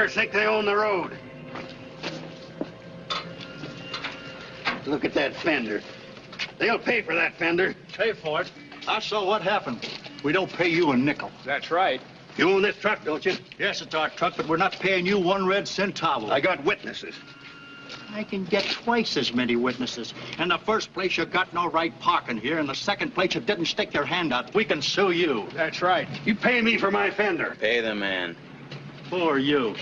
up. Drivers think they own the road. Look at that fender. They'll pay for that fender. Pay for it. I saw what happened. We don't pay you a nickel. That's right. You own this truck, don't you? Yes, it's our truck, but we're not paying you one red centavo. I got witnesses. I can get twice as many witnesses. In the first place, you got no right parking here. In the second place, you didn't stick your hand out. We can sue you. That's right. You pay me for my fender. Pay the man. Who are you?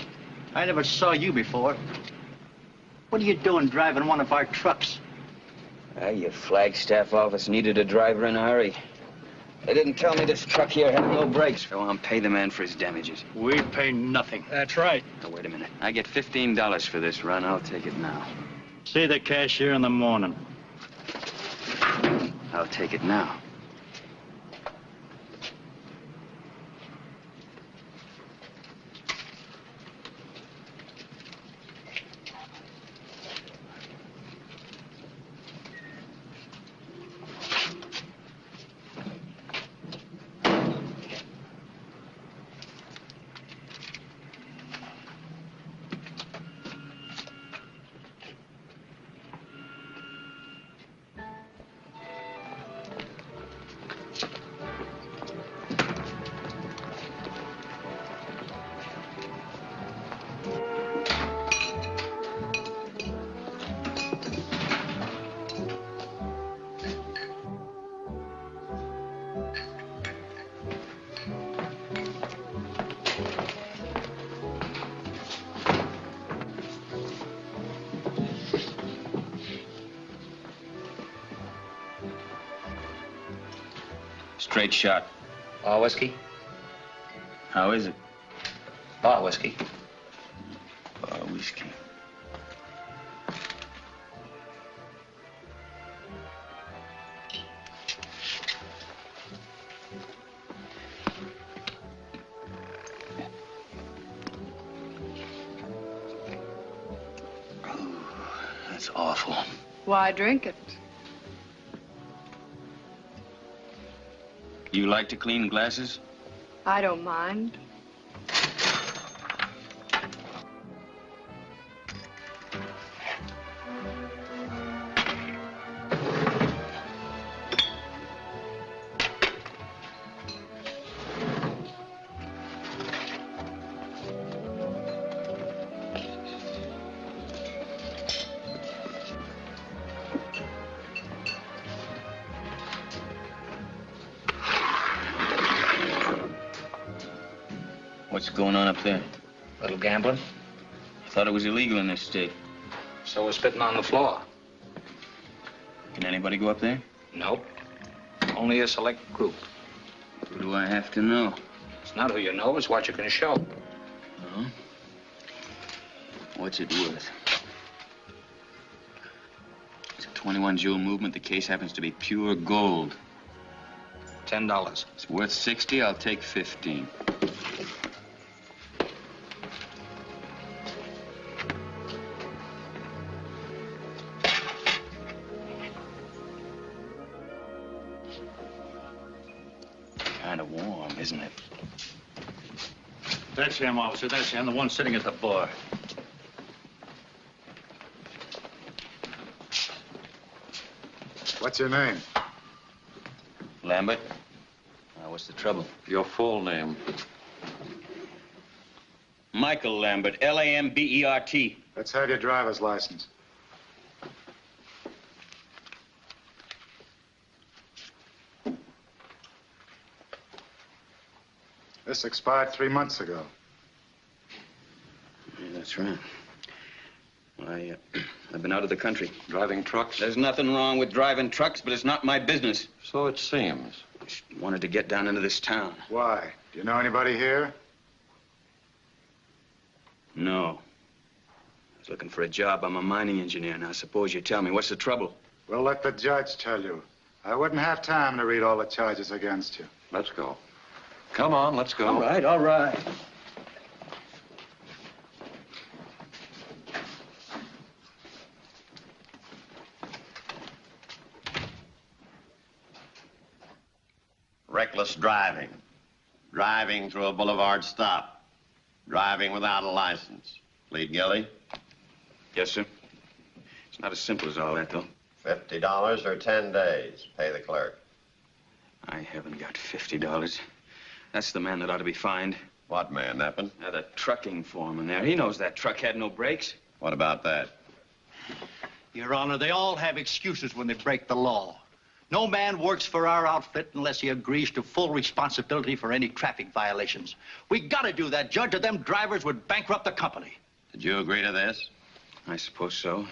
I never saw you before. What are you doing driving one of our trucks? Ah, your Flagstaff office needed a driver in a hurry. They didn't tell me this truck here had no brakes. Go on, pay the man for his damages. We pay nothing. That's right. Now, wait a minute. I get $15 for this run. I'll take it now. See the cashier in the morning. I'll take it now. Straight shot. All whiskey? How is it? All whiskey. Bar whiskey. That's awful. Why drink it? Like to clean glasses? I don't mind. Was illegal in this state. So we're spitting on the floor. Can anybody go up there? Nope. Only a select group. Who do I have to know? It's not who you know, it's what you can show. Oh? What's it worth? It's a 21 jewel movement. The case happens to be pure gold. Ten dollars. It's worth 60. I'll take 15. Him, officer. That's him, the one sitting at the bar. What's your name? Lambert? Uh, what's the trouble? Your full name. Michael Lambert, L-A-M-B-E-R-T. Let's have your driver's license. This expired three months ago. Yeah, that's right. I, uh, I've been out of the country. Driving trucks? There's nothing wrong with driving trucks, but it's not my business. So it seems. Just wanted to get down into this town. Why? Do you know anybody here? No. I was looking for a job. I'm a mining engineer. Now, suppose you tell me, what's the trouble? Well, let the judge tell you. I wouldn't have time to read all the charges against you. Let's go. Come on, let's go. All right, all right. Driving. Driving through a boulevard stop. Driving without a license. Plead guilty? Yes, sir. It's not as simple as all that, though. $50 or 10 days. Pay the clerk. I haven't got $50. That's the man that ought to be fined. What man, Neppin? Uh, the trucking foreman there. He knows that truck had no brakes. What about that? Your Honor, they all have excuses when they break the law. No man works for our outfit unless he agrees to full responsibility for any traffic violations. We gotta do that, Judge, or them drivers would bankrupt the company. Did you agree to this? I suppose so.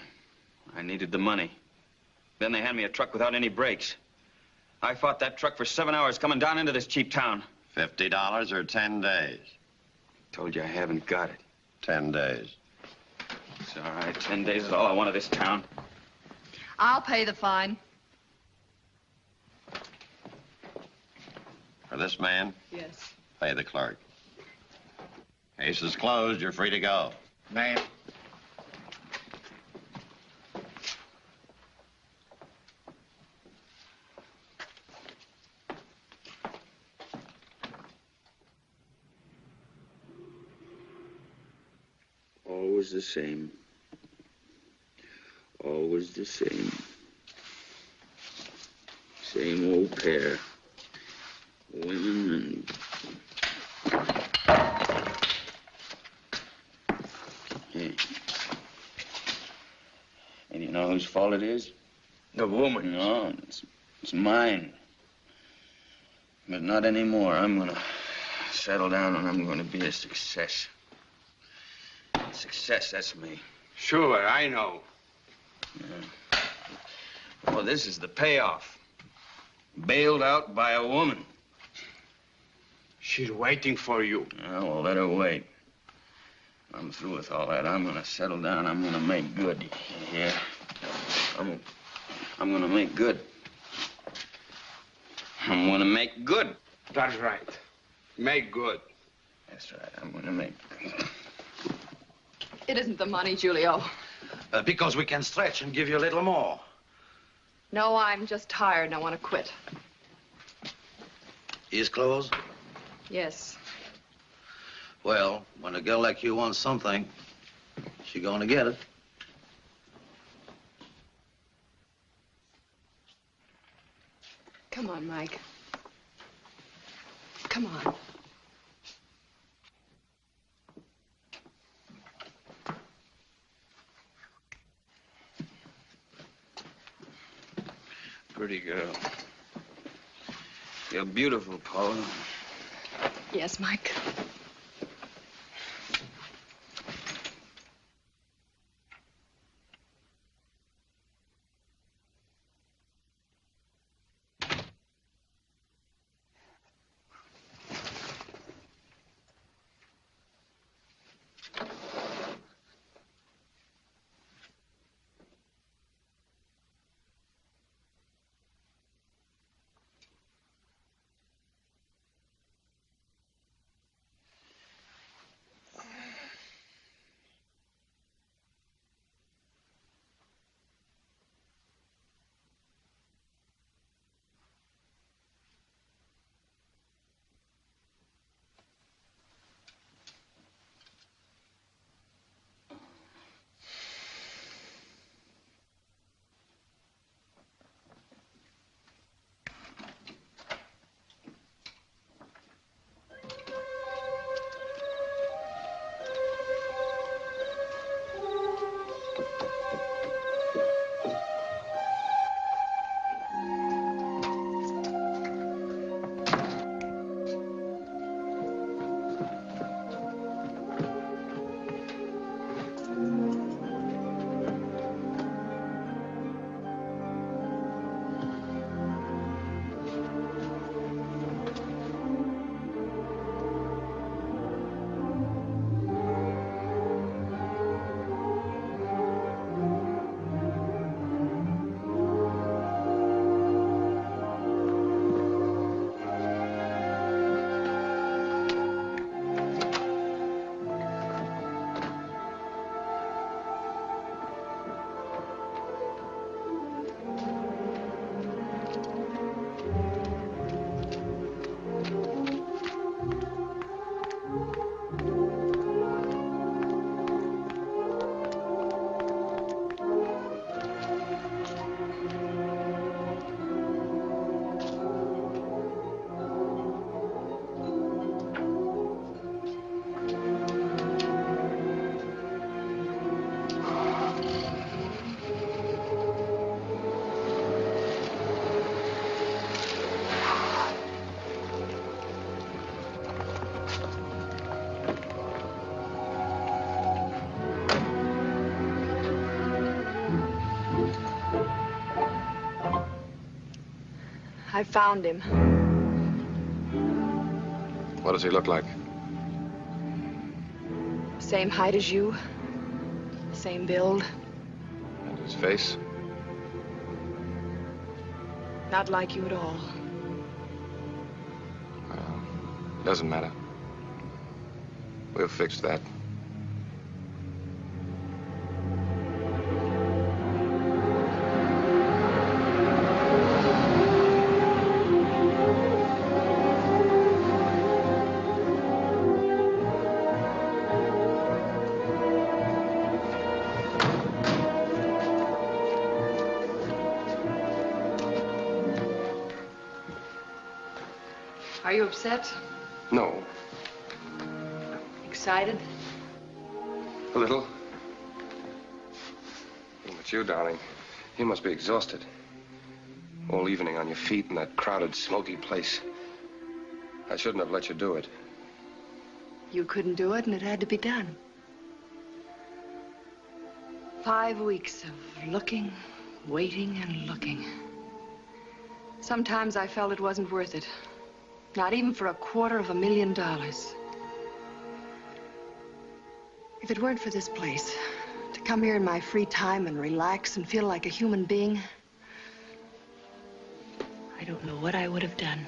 I needed the money. Then they hand me a truck without any brakes. I fought that truck for seven hours coming down into this cheap town. $50 or 10 days? I Told you I haven't got it. 10 days. It's all right. Ten days is all I want of this town. I'll pay the fine. For this man, Yes. pay the clerk. Case is closed. You're free to go. Ma'am. Always the same. Always the same. Same old pair. Women and. Hey. And you know whose fault it is? The woman. No, it's, it's mine. But not anymore. I'm gonna settle down and I'm gonna be a success. Success, that's me. Sure, I know. Well, this is the payoff. Bailed out by a woman. She's waiting for you. Oh, well, let her wait. I'm through with all that. I'm gonna settle down. I'm gonna make good. Yeah. I'm, I'm gonna make good. I'm gonna make good. That's right. Make good. That's right. I'm gonna make good. It isn't the money, Julio. Uh, because we can stretch and give you a little more. No, I'm just tired and I want to quit. Ears closed? Yes. Well, when a girl like you wants something, she gonna get it. Come on, Mike. Come on. Pretty girl. You're beautiful, Paula. Yes, Mike. I found him. What does he look like? Same height as you. Same build. And his face? Not like you at all. Well, doesn't matter. We'll fix that. Are you upset? No, Excited? a little. But you, darling, you must be exhausted. All evening on your feet in that crowded, smoky place. I shouldn't have let you do it. You couldn't do it, and it had to be done. Five weeks of looking, waiting, and looking. Sometimes I felt it wasn't worth it. Not even for a quarter of a million dollars. If it weren't for this place, to come here in my free time and relax and feel like a human being, I don't know what I would have done.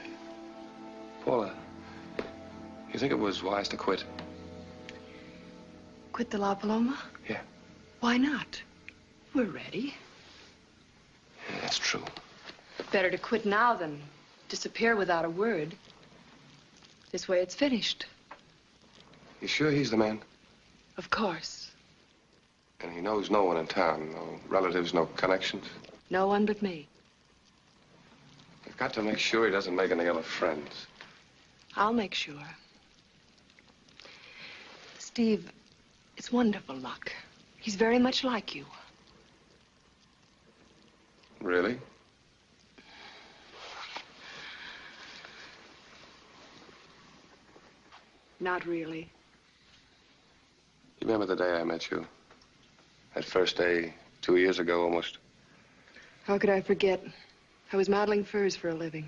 Paula, you think it was wise to quit? Quit the La Paloma? Yeah. Why not? We're ready. Yeah, that's true. Better to quit now than disappear without a word. This way it's finished. You sure he's the man? Of course. And he knows no one in town, no relatives, no connections. No one but me. You've got to make sure he doesn't make any other friends. I'll make sure. Steve, it's wonderful luck. He's very much like you. Really? Not really. You remember the day I met you? That first day, two years ago almost. How could I forget? I was modeling furs for a living.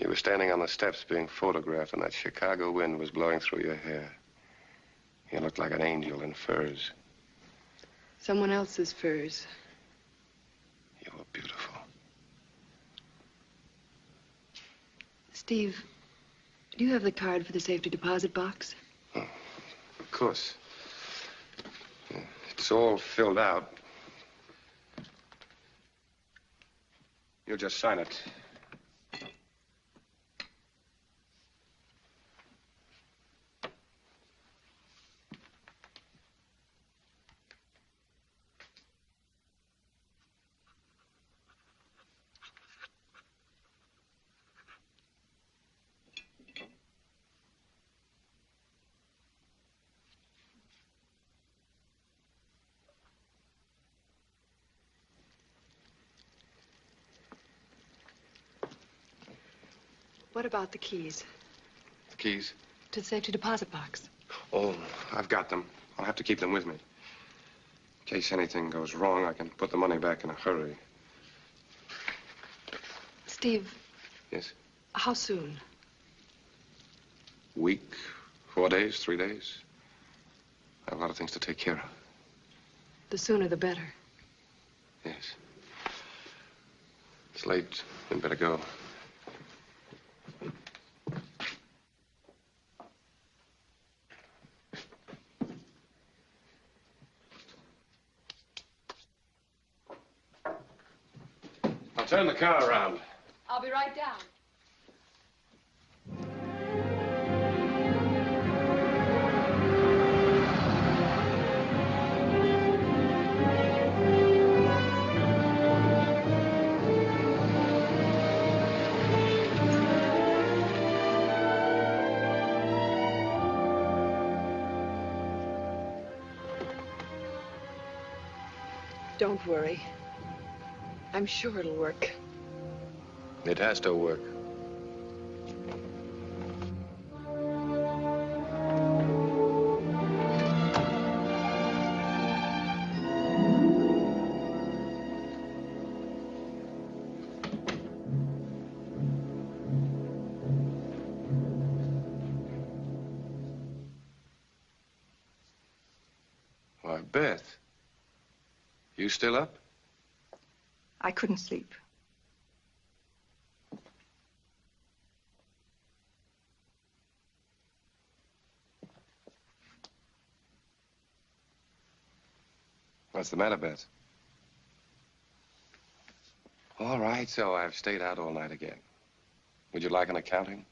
You were standing on the steps being photographed, and that Chicago wind was blowing through your hair. You looked like an angel in furs. Someone else's furs. You were beautiful. Steve, do you have the card for the safety deposit box? Of course. It's all filled out. You'll just sign it. What about the keys The keys? to the safety deposit box? Oh, I've got them. I'll have to keep them with me. In case anything goes wrong, I can put the money back in a hurry. Steve, Yes? how soon? Week, four days, three days. I have a lot of things to take care of. The sooner the better. Yes. It's late. We'd better go. Don't worry. I'm sure it'll work. It has to work. Still up? I couldn't sleep. What's the matter, Beth? All right, so I've stayed out all night again. Would you like an accounting?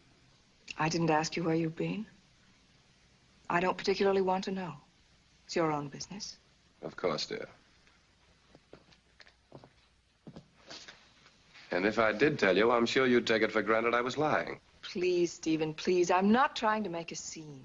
I didn't ask you where you've been. I don't particularly want to know. It's your own business. Of course, dear. And if I did tell you, I'm sure you'd take it for granted I was lying. Please, Stephen, please. I'm not trying to make a scene.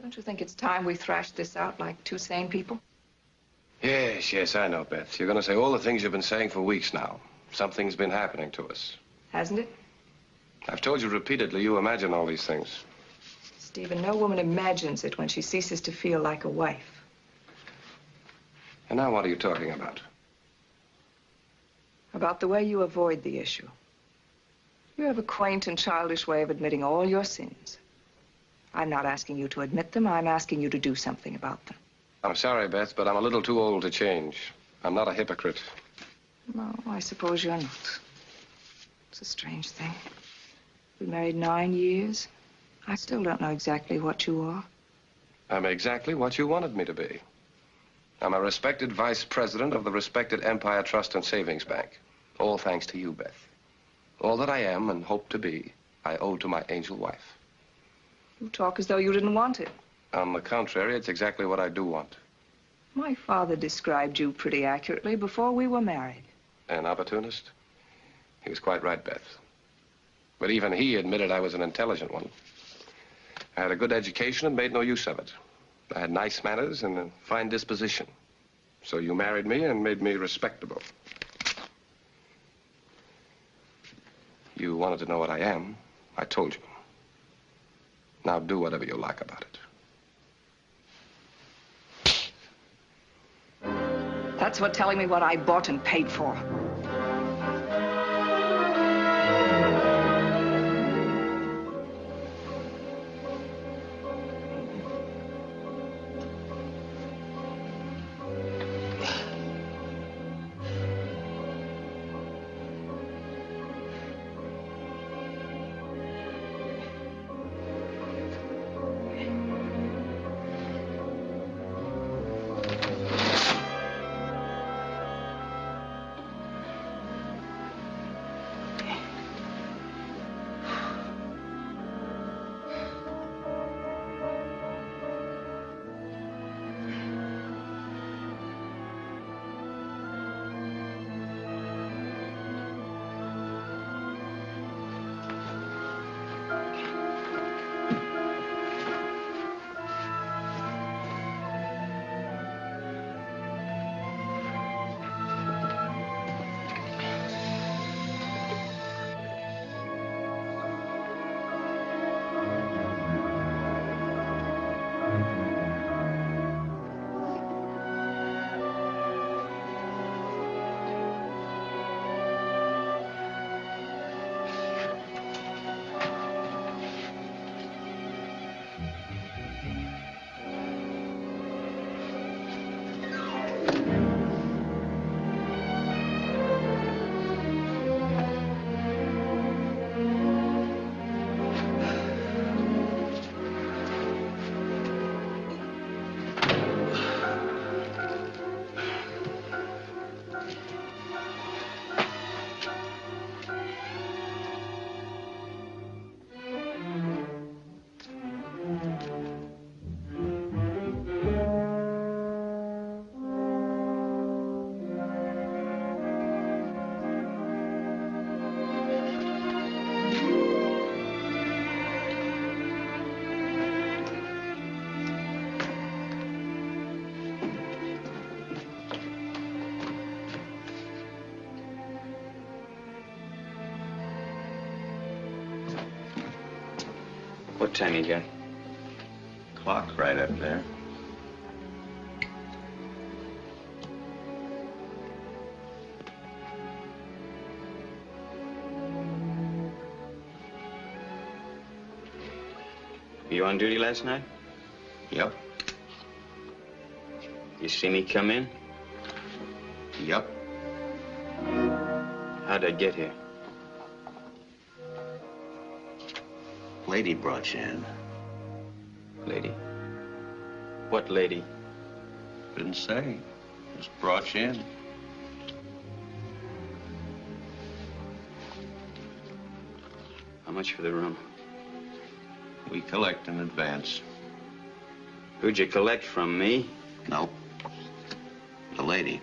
Don't you think it's time we thrashed this out like two sane people? Yes, yes, I know, Beth. You're going to say all the things you've been saying for weeks now. Something's been happening to us. Hasn't it? I've told you repeatedly you imagine all these things. Stephen, no woman imagines it when she ceases to feel like a wife. And now what are you talking about? About the way you avoid the issue. You have a quaint and childish way of admitting all your sins. I'm not asking you to admit them. I'm asking you to do something about them. I'm sorry, Beth, but I'm a little too old to change. I'm not a hypocrite. No, I suppose you're not. It's a strange thing. We married nine years. I still don't know exactly what you are. I'm exactly what you wanted me to be. I'm a respected vice president of the respected Empire Trust and Savings Bank. All thanks to you, Beth. All that I am and hope to be, I owe to my angel wife. You talk as though you didn't want it. On the contrary, it's exactly what I do want. My father described you pretty accurately before we were married. An opportunist? He was quite right, Beth. But even he admitted I was an intelligent one. I had a good education and made no use of it. I had nice manners and a fine disposition. So you married me and made me respectable. You wanted to know what I am. I told you. Now do whatever you like about it. That's what telling me what I bought and paid for. What time you got? Clock right up there. You on duty last night? Yep. You see me come in? Yep. How'd I get here? Lady brought you in. Lady. What lady? Didn't say. Just brought you in. How much for the room? We collect in advance. Who'd you collect from, me? Nope. The lady.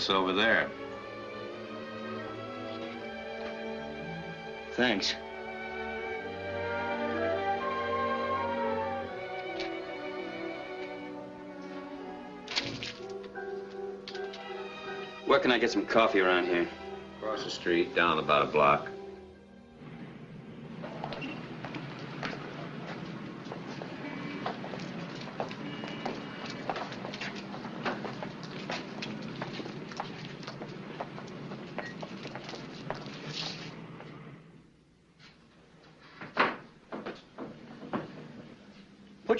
Phone over there. Thanks. Where can I get some coffee around here? Across the street, down about a block.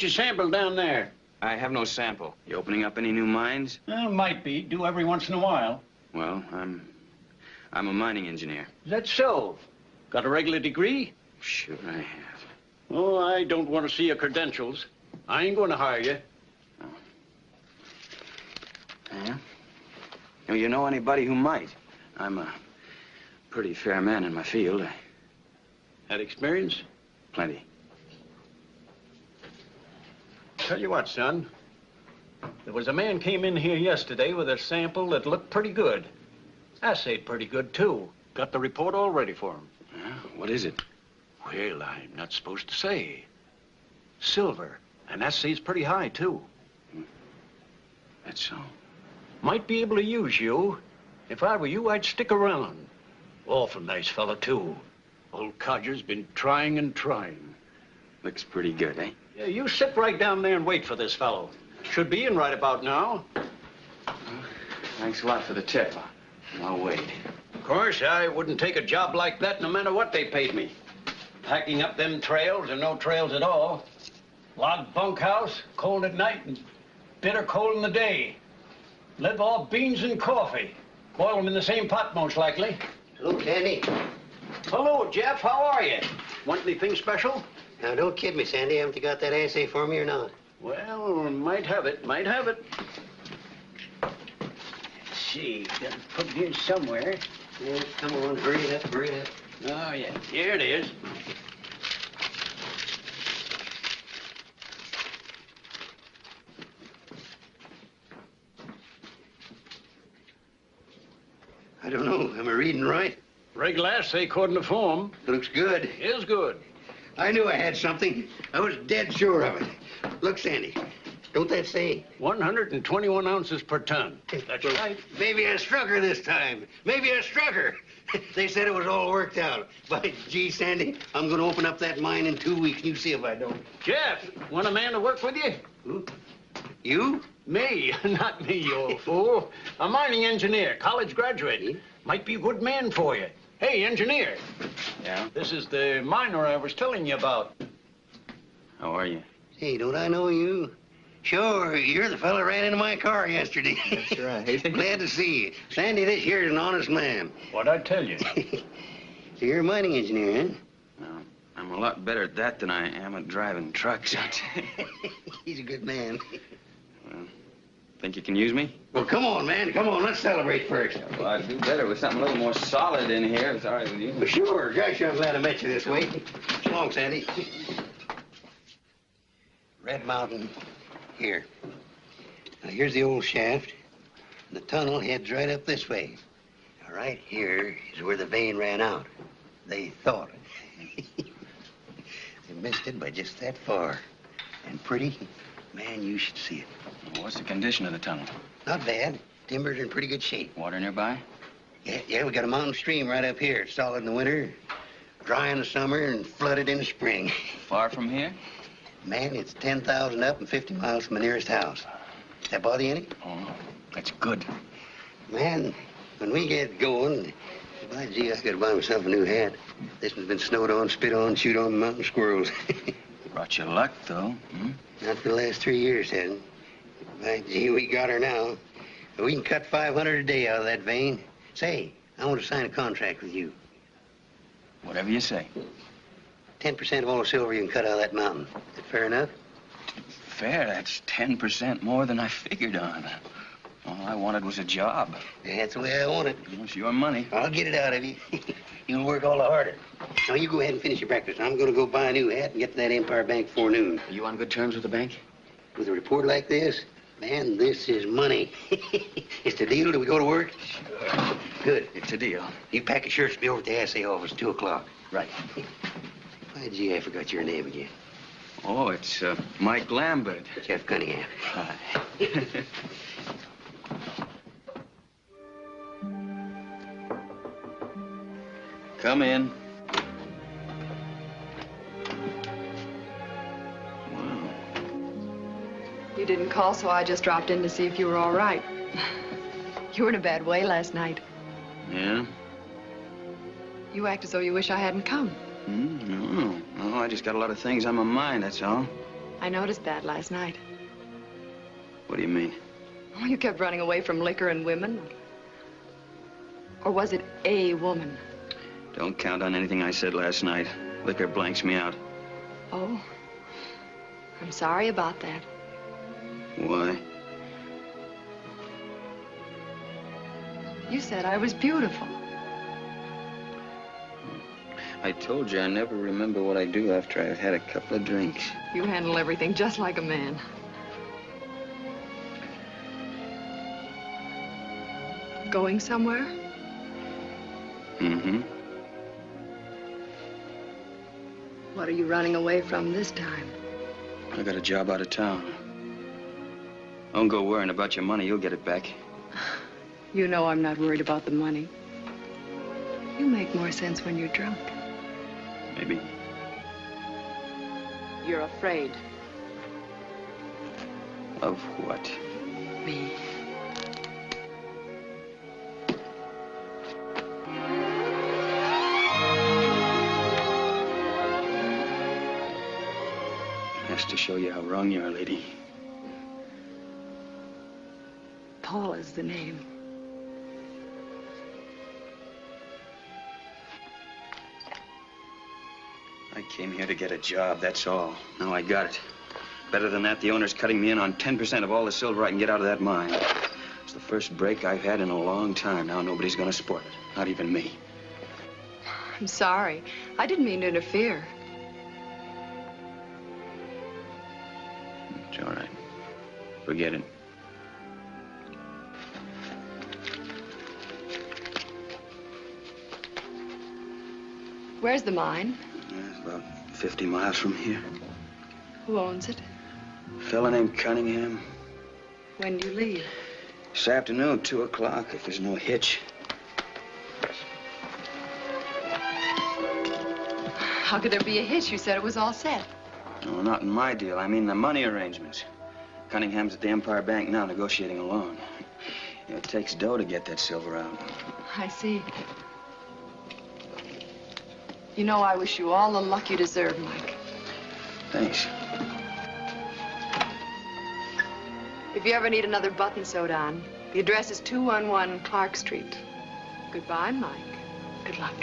Your sample down there. I have no sample. You opening up any new mines? Well, might be. Do every once in a while. Well, I'm... I'm a mining engineer. Is that so? Got a regular degree? Sure I have. Oh, I don't want to see your credentials. I ain't going to hire you. Oh. Yeah? You, you know anybody who might? I'm a pretty fair man in my field. I... Had experience? Plenty. Tell you what, son. There was a man came in here yesterday with a sample that looked pretty good. Assayed pretty good, too. Got the report all ready for him. Yeah? What is it? Well, I'm not supposed to say. Silver. And assay's pretty high, too. That's so. Might be able to use you. If I were you, I'd stick around. Awful nice fella, too. Old Codger's been trying and trying. Looks pretty good, eh? Yeah, you sit right down there and wait for this fellow. Should be in right about now. Thanks a lot for the tip. I'll wait. Of course, I wouldn't take a job like that no matter what they paid me. Packing up them trails or no trails at all. Log bunkhouse, cold at night and bitter cold in the day. Live off beans and coffee. Boil them in the same pot, most likely. Hello, Sandy. Hello, Jeff. How are you? Want anything special? Now, don't kid me, Sandy. Haven't you got that assay for me or not? Well, might have it. Might have it. Let's see. Got to put it here somewhere. Yeah, come on, hurry it up, hurry it up. Oh, yeah. Here it is. I don't know. Am I reading right? Regular assay according to form. Looks good. Is good. I knew I had something. I was dead sure of it. Look, Sandy, don't that say? 121 ounces per ton. That's right. Maybe I struck her this time. Maybe I struck her. they said it was all worked out. But, gee, Sandy, I'm going to open up that mine in two weeks, you see if I don't. Jeff, want a man to work with you? Who? You? Me, not me, you old fool. A mining engineer, college graduate. Might be a good man for you. Hey, engineer. Yeah? This is the miner I was telling you about. How are you? Hey, don't I know you? Sure, you're the fella ran into my car yesterday. That's right. Glad to see you. Sandy, this here's an honest man. What'd I tell you? So you're a mining engineer, huh? No, I'm a lot better at that than I am at driving trucks. He's a good man. Think you can use me? Well, come on, man. Come on. Let's celebrate first. Well, I'd do better with something a little more solid in here. It's all right with you. Well, sure. Gosh, I'm glad I met you this way. So long, Sandy. Red Mountain, here. Now, here's the old shaft. The tunnel heads right up this way. Now, right here is where the vein ran out. They thought. they missed it by just that far. And pretty, man, you should see it. What's the condition of the tunnel? Not bad. Timbers in pretty good shape. Water nearby? Yeah, yeah, we got a mountain stream right up here. It's solid in the winter, dry in the summer, and flooded in the spring. Far from here? Man, it's 10,000 up and 50 miles from the nearest house. Does that bother you any? Oh, that's good. Man, when we get going, by gee, I gotta buy myself a new hat. This one's been snowed on, spit on, chewed on mountain squirrels. Brought you luck, though. Hmm? Not for the last three years, hasn't. By gee, we got her now. We can cut 500 a day out of that vein. Say, I want to sign a contract with you. Whatever you say. 10% of all the silver you can cut out of that mountain. Is that fair enough? Fair, that's 10% more than I figured on. All I wanted was a job. That's the way I want it. It's your money. I'll get it out of you. You'll work all the harder. Now, you go ahead and finish your breakfast. I'm going to go buy a new hat and get to that Empire Bank before noon. Are you on good terms with the bank? With a report like this, man, this is money. it's the deal. Do we go to work? Sure. Good. It's a deal. You pack your shirts, be over at the assay office, 2 o'clock. Right. Why, gee, I forgot your name again. Oh, it's uh, Mike Lambert. Jeff Cunningham. Hi. Come in. You didn't call, so I just dropped in to see if you were all right. You were in a bad way last night. Yeah? You act as though you wish I hadn't come. Mm, no, no, I just got a lot of things on my mind, that's all. I noticed that last night. What do you mean? Oh, you kept running away from liquor and women. Or was it a woman? Don't count on anything I said last night. Liquor blanks me out. Oh, I'm sorry about that. Why? You said I was beautiful. I told you I never remember what I do after I've had a couple of drinks. You handle everything just like a man. Going somewhere? Mm-hmm. What are you running away from this time? I got a job out of town. Don't go worrying about your money. You'll get it back. You know I'm not worried about the money. You make more sense when you're drunk. Maybe. You're afraid. Of what? Me. Has to show you how wrong you are, lady. Paul is the name. I came here to get a job, that's all. Now I got it. Better than that, the owner's cutting me in on 10% of all the silver I can get out of that mine. It's the first break I've had in a long time. Now nobody's gonna spoil it. Not even me. I'm sorry. I didn't mean to interfere. It's all right. Forget it. Where's the mine? It's about 50 miles from here. Who owns it? A fella named Cunningham. When do you leave? This afternoon, 2 o'clock, if there's no hitch. How could there be a hitch? You said it was all set. No, not in my deal. I mean the money arrangements. Cunningham's at the Empire Bank now negotiating a loan. It takes dough to get that silver out. I see. You know, I wish you all the luck you deserve, Mike. Thanks. If you ever need another button sewed on, the address is 211 Clark Street. Goodbye, Mike. Good luck.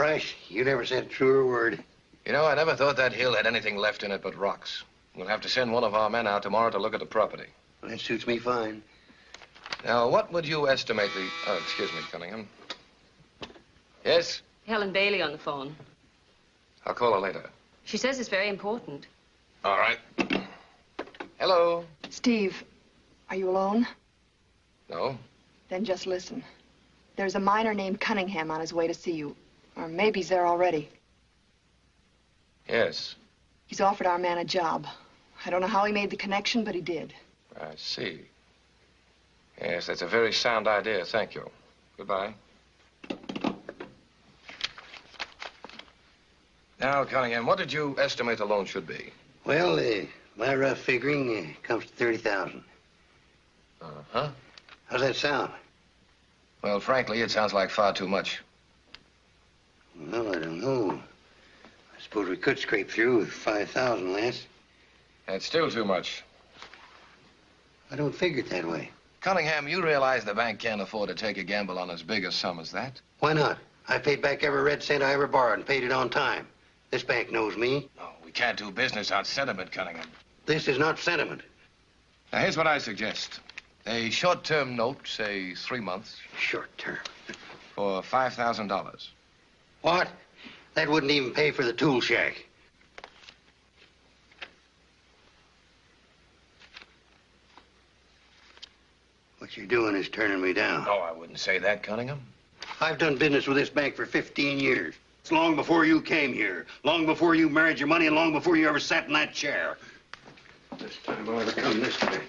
Price, you never said a truer word. You know, I never thought that hill had anything left in it but rocks. We'll have to send one of our men out tomorrow to look at the property. That suits me fine. Now, what would you estimate the... Oh, excuse me, Cunningham. Yes? Helen Bailey on the phone. I'll call her later. She says it's very important. All right. Hello? Steve, are you alone? No? Then just listen. There's a miner named Cunningham on his way to see you. Or maybe he's there already. Yes, He's offered our man a job. I don't know how he made the connection, but he did. I see. Yes, that's a very sound idea. Thank you. Goodbye. Now, Cunningham, what did you estimate the loan should be? Well, uh, my rough figuring uh, comes to 30000 Uh-huh. How's that sound? Well, frankly, it sounds like far too much. Well, I don't know. I suppose we could scrape through with 5000 Lance. That's still too much. I don't figure it that way. Cunningham, you realize the bank can't afford to take a gamble on as big a sum as that? Why not? I paid back every red cent I ever borrowed and paid it on time. This bank knows me. No, we can't do business on sentiment, Cunningham. This is not sentiment. Now, here's what I suggest. A short-term note, say three months, Short term. for $5,000. What? That wouldn't even pay for the tool shack. What you're doing is turning me down. Oh, I wouldn't say that, Cunningham. I've done business with this bank for 15 years. It's long before you came here, long before you married your money, and long before you ever sat in that chair. This time I'll ever come this way.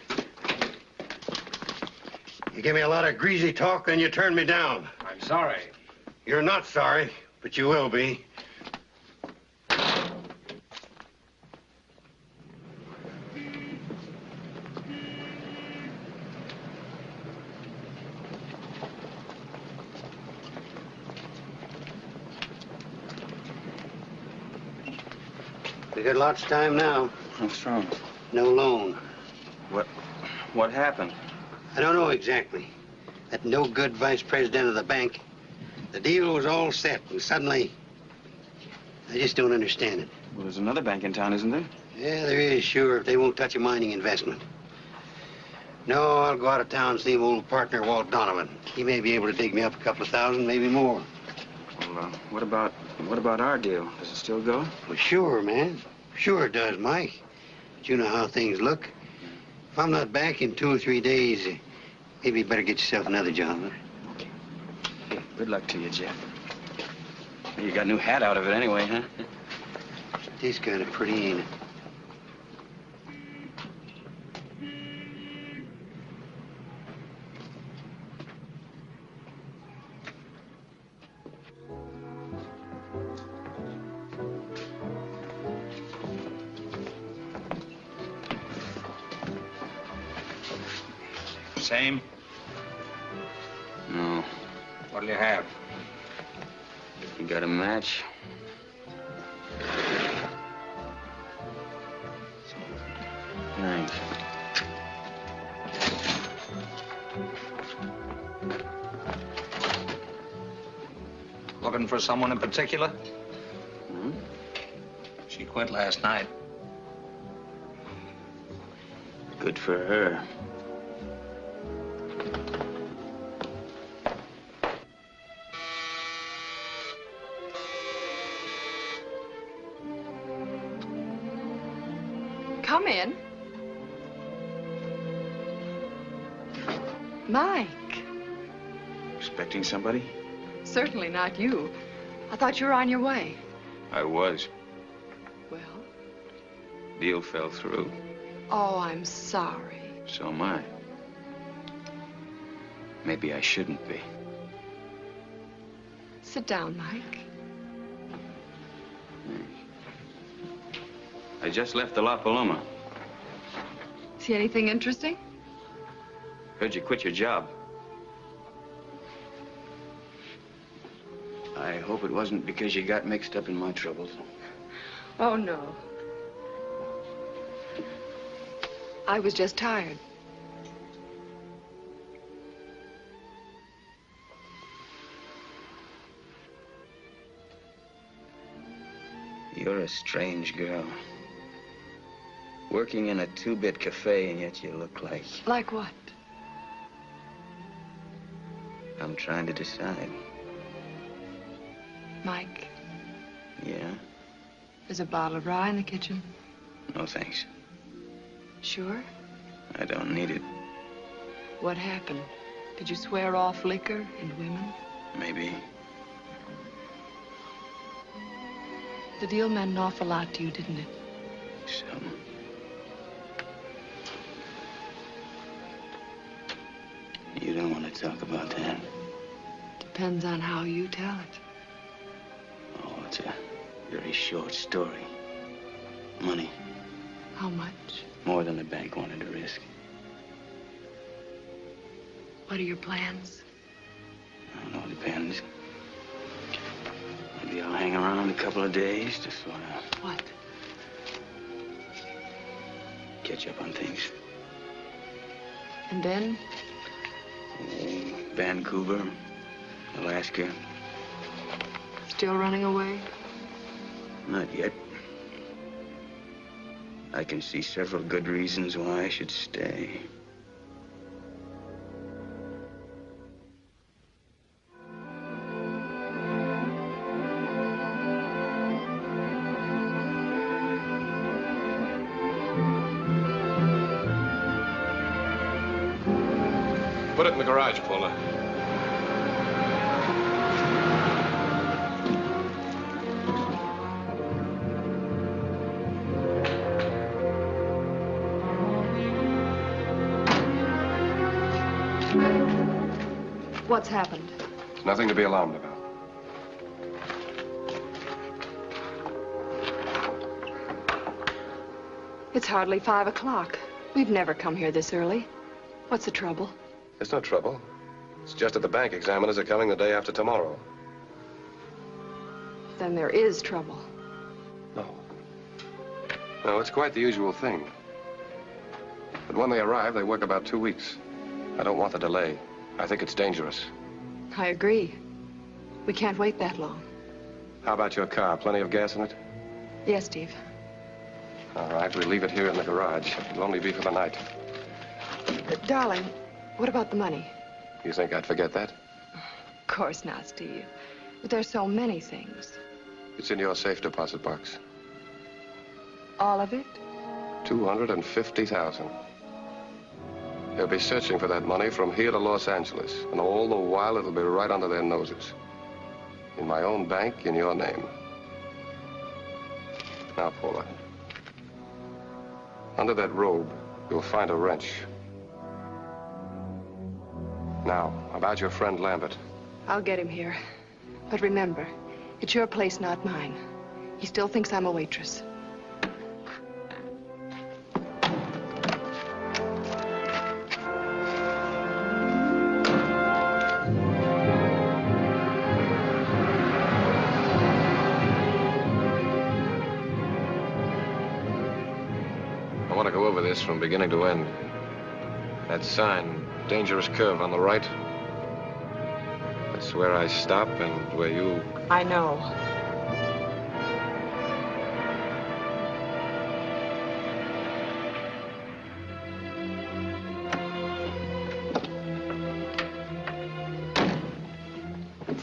You give me a lot of greasy talk, then you turn me down. I'm sorry. You're not sorry, but you will be. We got lots of time now. What's wrong? No loan. What? What happened? I don't know exactly. That no good vice president of the bank. The deal was all set, and suddenly. I just don't understand it. Well, there's another bank in town, isn't there? Yeah, there is, sure, if they won't touch a mining investment. No, I'll go out of town and see my old partner, Walt Donovan. He may be able to dig me up a couple of thousand, maybe more. Well, uh, what about what about our deal? Does it still go? Well, sure, man. Sure it does, Mike. But you know how things look. If I'm not back in two or three days, maybe you better get yourself another job. huh? Hey, good luck to you, Jeff. You got a new hat out of it anyway, huh? It is kind of pretty, ain't it? Same? No. What'll you have? You got a match? Thanks. Looking for someone in particular? Hmm? She quit last night. Good for her. Somebody? Certainly not you. I thought you were on your way. I was. Well, Deal fell through. oh, I'm sorry. So am I. Maybe I shouldn't be. Sit down, Mike. I just left the La Paloma. See anything interesting? Heard you quit your job. Hope it wasn't because you got mixed up in my troubles. Oh, no. I was just tired. You're a strange girl. Working in a two-bit cafe, and yet you look like... Like what? I'm trying to decide. Mike, Yeah? there's a bottle of rye in the kitchen. No, thanks. Sure? I don't need it. What happened? Did you swear off liquor and women? Maybe. The deal meant an awful lot to you, didn't it? Some. You don't want to talk about that. Depends on how you tell it. Very short story. Money. How much? More than the bank wanted to risk. What are your plans? I don't know, depends. Maybe I'll hang around a couple of days to sort of What? catch up on things. And then? Vancouver, Alaska. Still running away? Not yet. I can see several good reasons why I should stay. To be alarmed about. It's hardly five o'clock. We've never come here this early. What's the trouble? There's no trouble. It's just that the bank examiners are coming the day after tomorrow. Then there is trouble. No. No, it's quite the usual thing. But when they arrive, they work about two weeks. I don't want the delay. I think it's dangerous. I agree. We can't wait that long. How about your car? Plenty of gas in it? Yes, Steve. All right, we'll leave it here in the garage. It'll only be for the night. Uh, darling, what about the money? You think I'd forget that? Of course not, Steve. But there's so many things. It's in your safe deposit box. All of it? 250,000. They'll be searching for that money from here to Los Angeles, and all the while it'll be right under their noses. In my own bank, in your name. Now, Paula. Under that robe, you'll find a wrench. Now, about your friend Lambert. I'll get him here. But remember, it's your place, not mine. He still thinks I'm a waitress. Want to go over this from beginning to end. That sign, dangerous curve on the right. That's where I stop and where you. I know.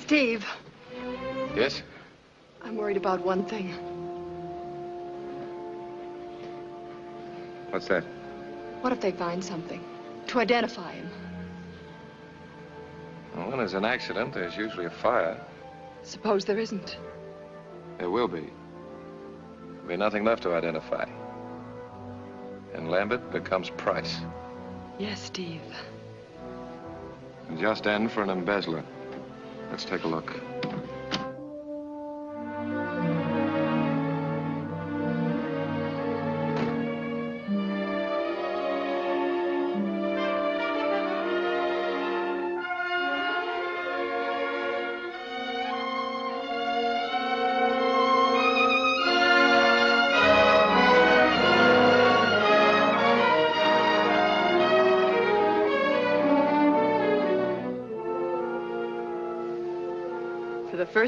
Steve, Yes? I'm worried about one thing. What's that? What if they find something to identify him? Well, when there's an accident, there's usually a fire. Suppose there isn't. There will be. There'll be nothing left to identify. And Lambert becomes Price. Yes, Steve. And just end for an embezzler. Let's take a look.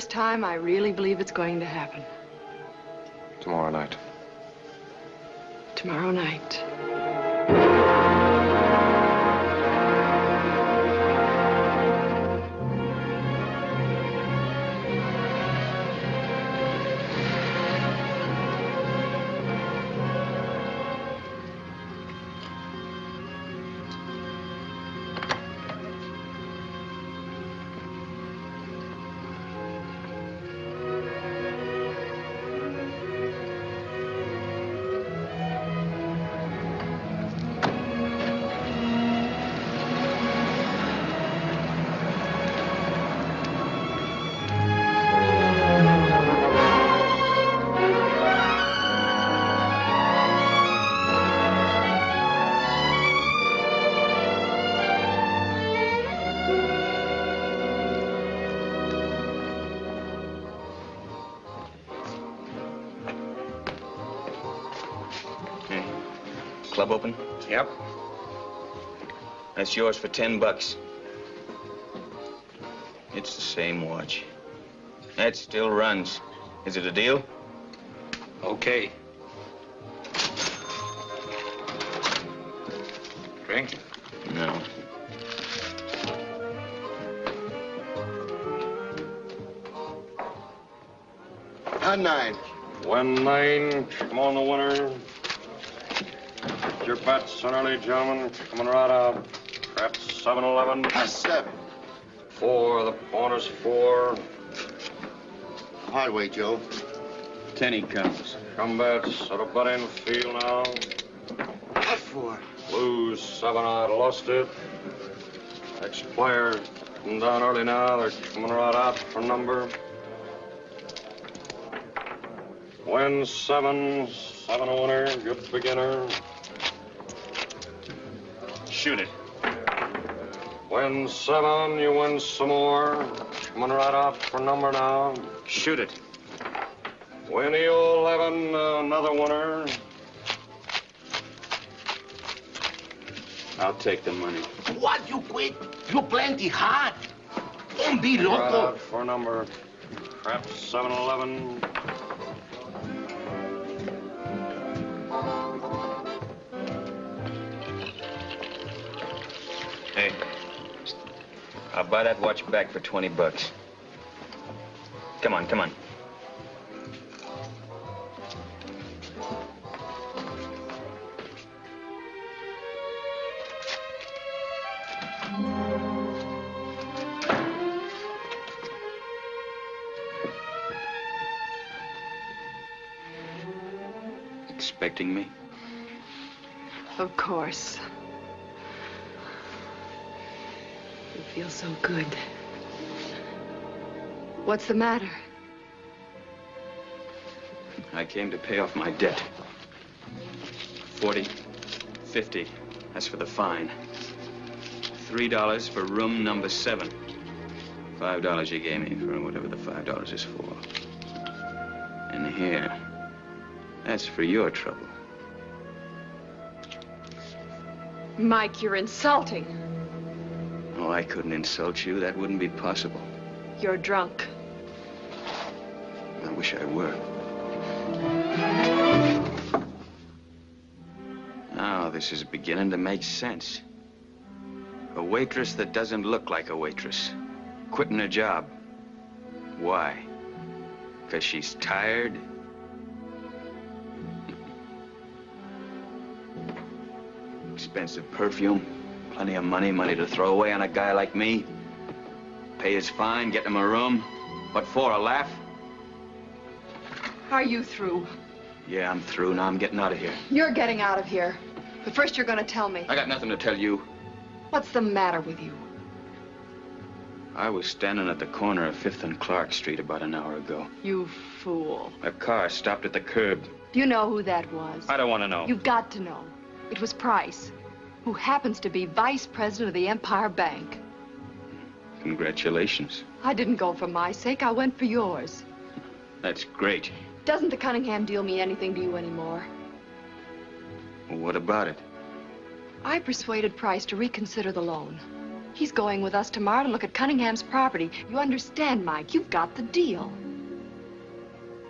First time, I really believe it's going to happen. Tomorrow night. Tomorrow night. That's yours for ten bucks. It's the same watch. That still runs. Is it a deal? Okay. Drink? No. On nine. One nine. Come on, the winner. Your bets, early gentlemen. Coming right out. Crap, 7 11. Pass seven. Four. The corner's four. Hard way, Joe. Ten he comes. Come bets. Set a bet in field now. What for? Lose seven. I lost it. Next player. Come down early now. They're coming right out for number. Win seven. Seven a winner. Good beginner. Shoot it. Win seven, you win some more. Coming right out for number now. Shoot it. Win you 11, uh, another winner. I'll take the money. What you quit? You plenty hard. Don't be loco. Right out for number. Crap, 7 I'll buy that watch back for 20 bucks. Come on, come on. Expecting me? Of course. You feel so good. What's the matter? I came to pay off my debt. 40, 50. That's for the fine. Three dollars for room number seven. Five dollars you gave me for whatever the five dollars is for. And here, that's for your trouble. Mike, you're insulting. I couldn't insult you. That wouldn't be possible. You're drunk. I wish I were. Now, this is beginning to make sense. A waitress that doesn't look like a waitress. Quitting her job. Why? Because she's tired? Expensive perfume. Plenty of money, money to throw away on a guy like me. Pay his fine, get him a room. What for, a laugh? Are you through? Yeah, I'm through. Now I'm getting out of here. You're getting out of here. But first you're gonna tell me. I got nothing to tell you. What's the matter with you? I was standing at the corner of 5th and Clark Street about an hour ago. You fool. A car stopped at the curb. Do you know who that was? I don't want to know. You've got to know. It was Price, who happens to be vice president of the Empire Bank. Congratulations. I didn't go for my sake, I went for yours. That's great. Doesn't the Cunningham deal mean anything to you anymore? Well, what about it? I persuaded Price to reconsider the loan. He's going with us tomorrow to look at Cunningham's property. You understand, Mike? You've got the deal.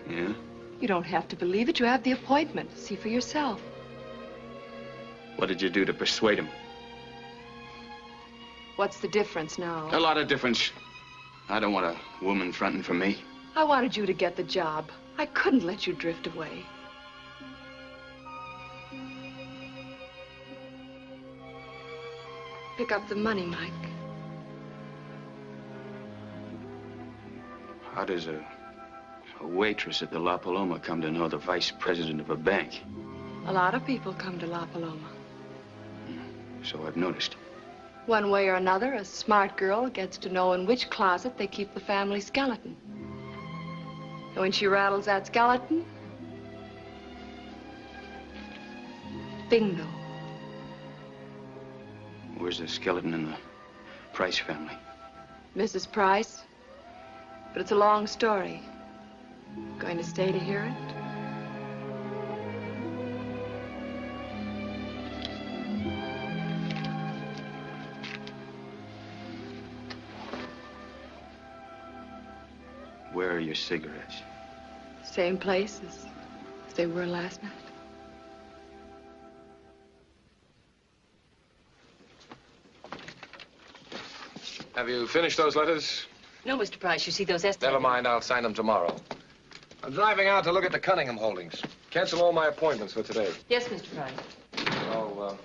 Yeah? You don't have to believe it. You have the appointment. See for yourself. What did you do to persuade him? What's the difference now? A lot of difference. I don't want a woman fronting for me. I wanted you to get the job. I couldn't let you drift away. Pick up the money, Mike. How does a, a waitress at the La Paloma come to know the vice president of a bank? A lot of people come to La Paloma. So I've noticed. One way or another, a smart girl gets to know in which closet they keep the family skeleton. And when she rattles that skeleton, bingo. Where's the skeleton in the Price family? Mrs. Price. But it's a long story. Going to stay to hear it? Your cigarettes? Same place as, as they were last night. Have you finished those letters? No, Mr. Price, you see those estimates. Never mind, I'll sign them tomorrow. I'm driving out to look at the Cunningham holdings. Cancel all my appointments for today. Yes, Mr. Price. Oh, uh,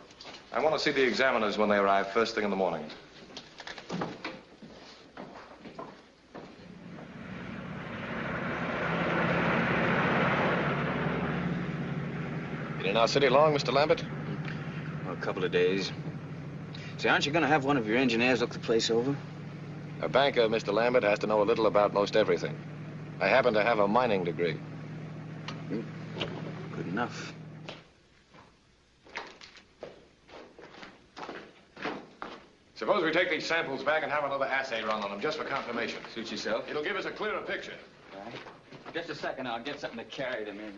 I want to see the examiners when they arrive first thing in the morning. In our city long, Mr. Lambert? Well, a couple of days. Say, aren't you going to have one of your engineers look the place over? A banker, Mr. Lambert, has to know a little about most everything. I happen to have a mining degree. Hmm. Good enough. Suppose we take these samples back and have another assay run on them, just for confirmation. Suit yourself. It'll give us a clearer picture. All right. Just a second, I'll get something to carry them in.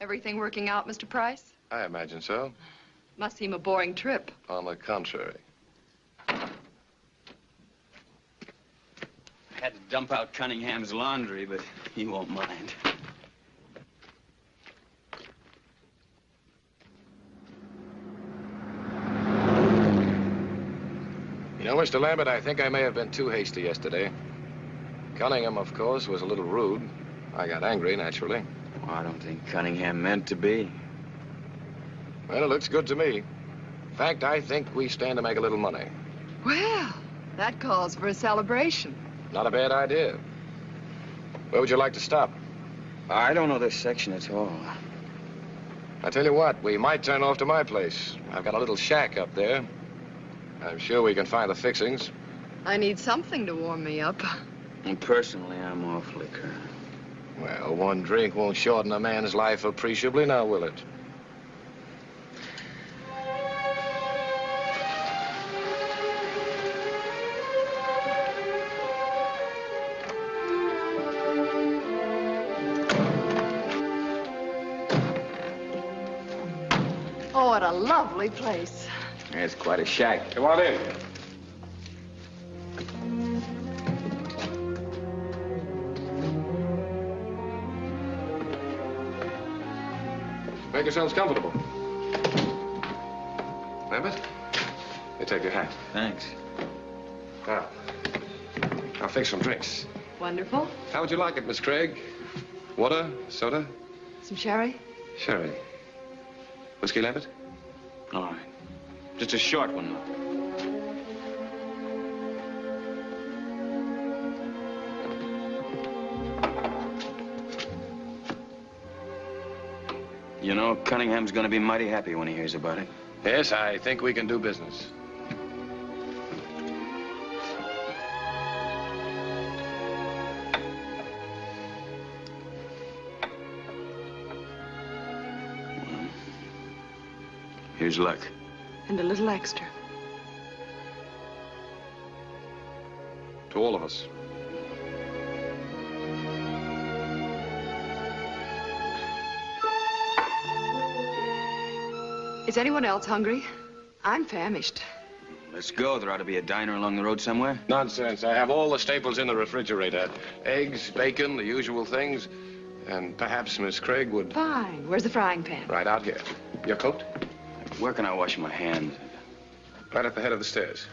Everything working out, Mr. Price? I imagine so. Must seem a boring trip. On the contrary. I had to dump out Cunningham's laundry, but he won't mind. You know, Mr. Lambert, I think I may have been too hasty yesterday. Cunningham, of course, was a little rude. I got angry, naturally. Well, I don't think Cunningham meant to be. Well, it looks good to me. In fact, I think we stand to make a little money. Well, that calls for a celebration. Not a bad idea. Where would you like to stop? I don't know this section at all. I tell you what, we might turn off to my place. I've got a little shack up there. I'm sure we can find the fixings. I need something to warm me up. And personally, I'm off liquor. Well, one drink won't shorten a man's life appreciably, now will it? Oh, what a lovely place. It's quite a shack. Come on in. Make yourselves comfortable. Lambert, you take your hat. Thanks. Now, I'll fix some drinks. Wonderful. How would you like it, Miss Craig? Water, soda, Some sherry? sherry. Whiskey, Lambert? All right. Just a short one, though. Cunningham's gonna be mighty happy when he hears about it. Yes, I think we can do business. Here's luck. And a little extra. To all of us. Is anyone else hungry? I'm famished. Let's go. There ought to be a diner along the road somewhere. Nonsense. I have all the staples in the refrigerator. Eggs, bacon, the usual things. And perhaps Miss Craig would... Fine. Where's the frying pan? Right out here. Your coat? Where can I wash my hands? Right at the head of the stairs.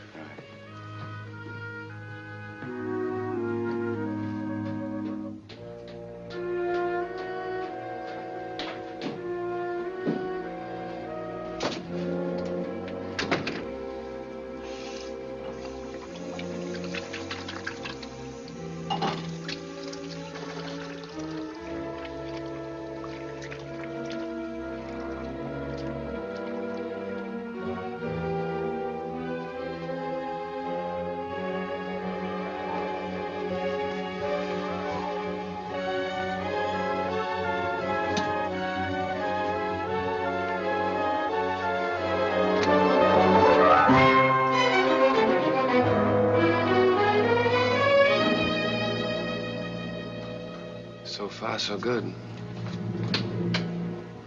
So good.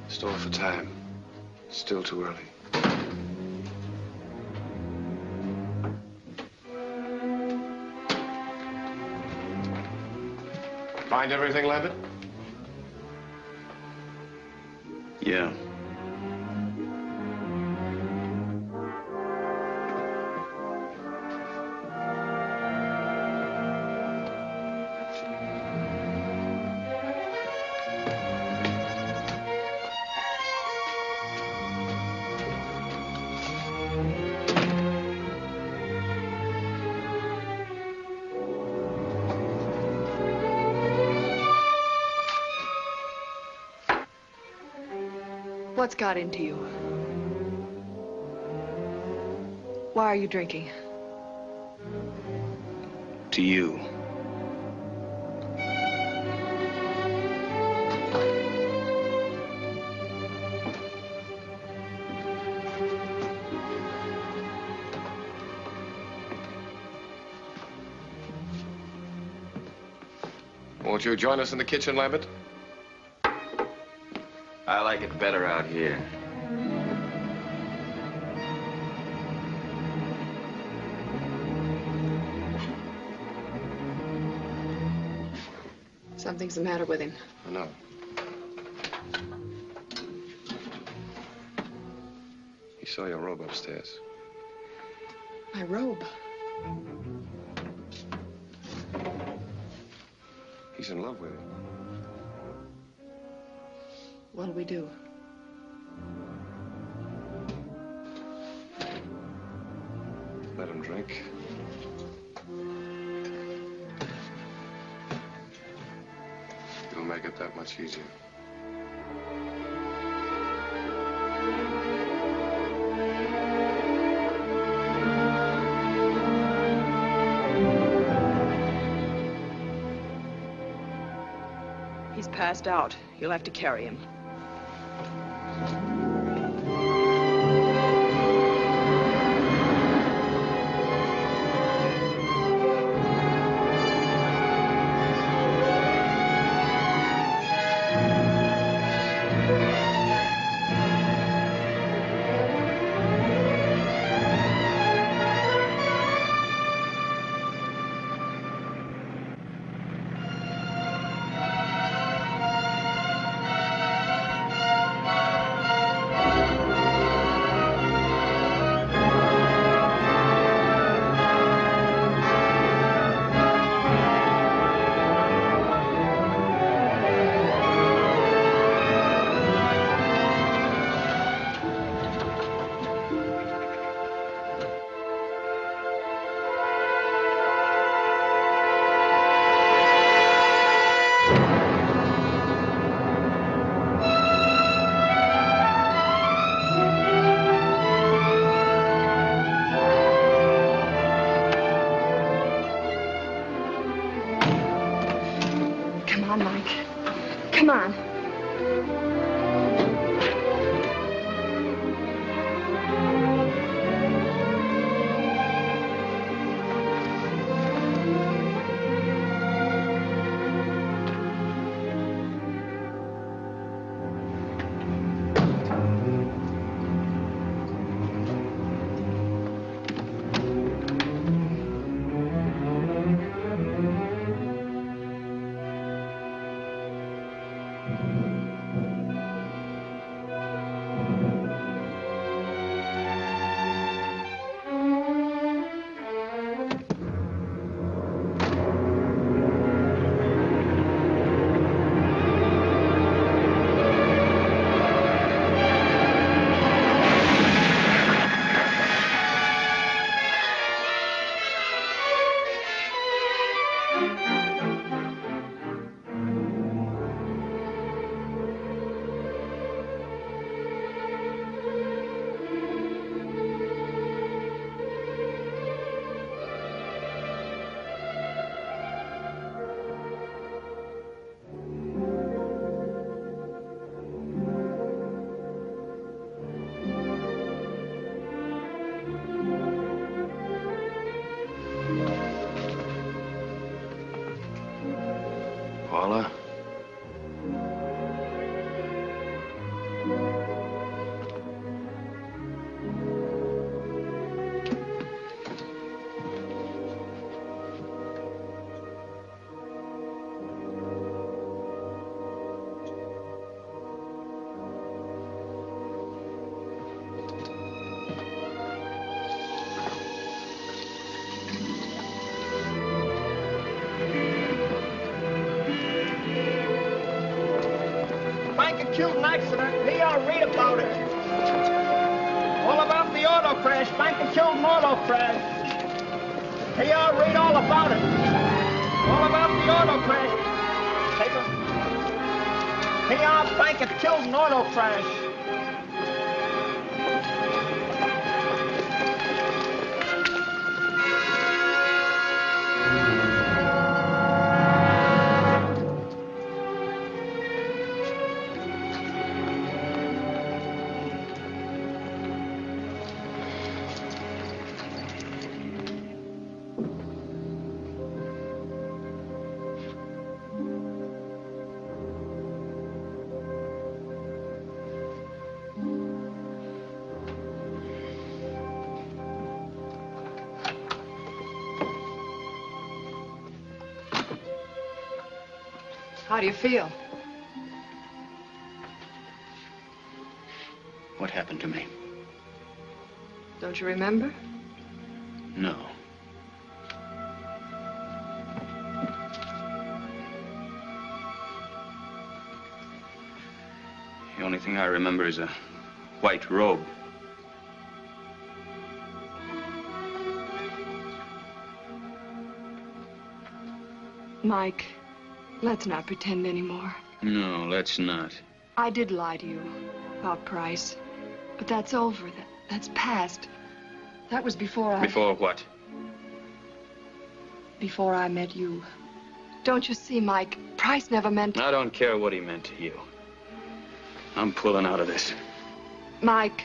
Store for time. Still too early. Find everything, Lambert? Yeah. What's got into you? Why are you drinking? To you. Won't you join us in the kitchen, Lambert? Like it better out here. Something's the matter with him. I know. He saw your robe upstairs. My robe. Do? Let him drink. It'll make it that much easier. He's passed out. You'll have to carry him. Killed in accident. I'll read about it. All about the auto crash. Banker killed in auto crash. I'll read all about it. All about the auto crash. Take a... Our banker killed in auto crash. Do you feel? What happened to me? Don't you remember? No. The only thing I remember is a white robe. Mike, let's not pretend anymore. No, let's not. I did lie to you about Price, but that's over. That, that's past. That was before I... Before what? Before I met you. Don't you see, Mike? Price never meant... I don't care what he meant to you. I'm pulling out of this. Mike,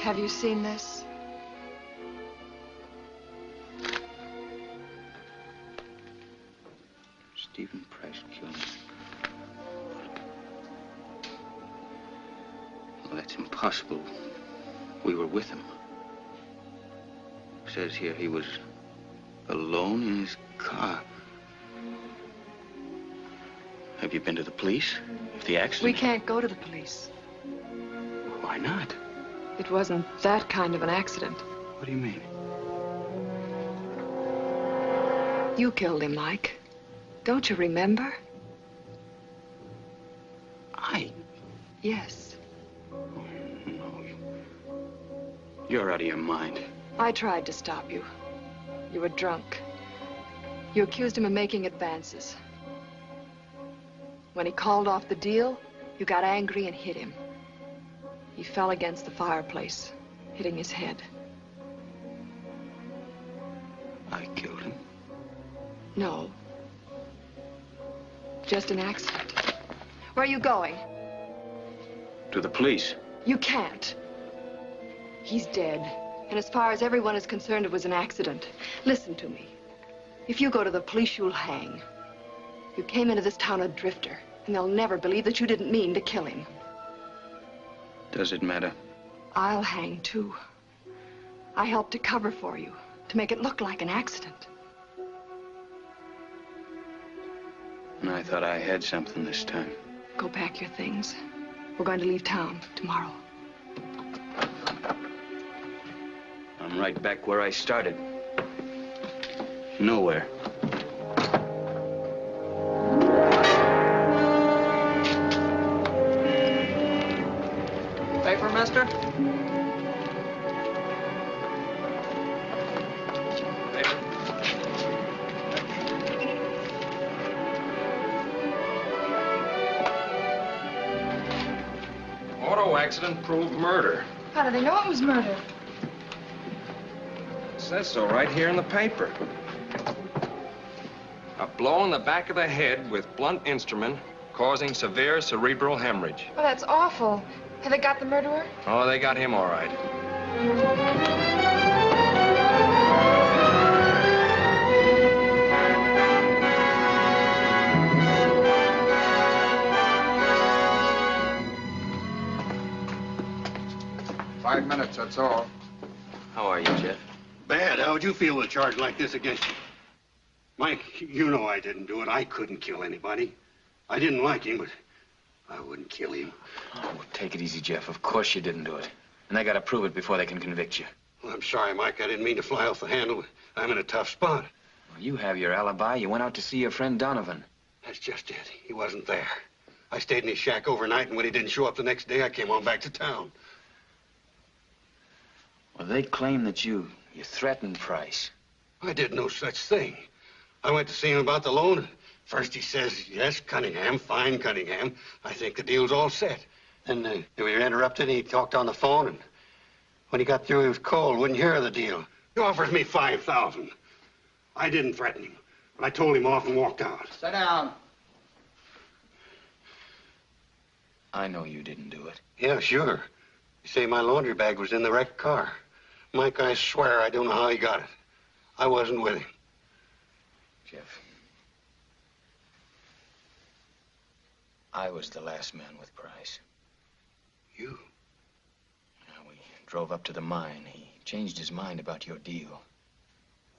have you seen this? That's impossible. We were with him. Says here he was alone in his car. Have you been to the police? The accident. We can't go to the police. Why not? It wasn't that kind of an accident. What do you mean? You killed him, Mike. Don't you remember? I? Yes. You're out of your mind. I tried to stop you. You were drunk. You accused him of making advances. When he called off the deal, you got angry and hit him. He fell against the fireplace, hitting his head. I killed him. No. Just an accident. Where are you going? To the police. You can't. He's dead. And as far as everyone is concerned, it was an accident. Listen to me. If you go to the police, you'll hang. You came into this town a drifter, and they'll never believe that you didn't mean to kill him. Does it matter? I'll hang, too. I helped to cover for you, to make it look like an accident. And I thought I had something this time. Go pack your things. We're going to leave town tomorrow. I'm right back where I started. Nowhere. Paper, mister? Auto accident proved murder. How do they know it was murder? says so right here in the paper. A blow in the back of the head with blunt instrument causing severe cerebral hemorrhage. Well, that's awful. Have they got the murderer? Oh, they got him all right. Five minutes, that's all. How are you, Jeff? Bad. How would you feel with a charge like this against you? Mike, you know I didn't do it. I couldn't kill anybody. I didn't like him, but I wouldn't kill him. Oh, take it easy, Jeff. Of course you didn't do it. And they gotta prove it before they can convict you. Well, I'm sorry, Mike. I didn't mean to fly off the handle. I'm in a tough spot. Well, you have your alibi. You went out to see your friend Donovan. That's just it. He wasn't there. I stayed in his shack overnight, and when he didn't show up the next day, I came on back to town. Well, they claim that you you threatened Price. I did no such thing. I went to see him about the loan. First he says, yes, Cunningham, fine, Cunningham. I think the deal's all set. Then uh, we were interrupted, and he talked on the phone, and when he got through, he was cold, wouldn't hear of the deal. He offers me 5000 I didn't threaten him, but I told him off and walked out. Sit down. I know you didn't do it. Yeah, sure. You say my laundry bag was in the wrecked car. Mike, I swear I don't know how he got it. I wasn't with him. Jeff. I was the last man with Price. You? Yeah, we drove up to the mine. He changed his mind about your deal.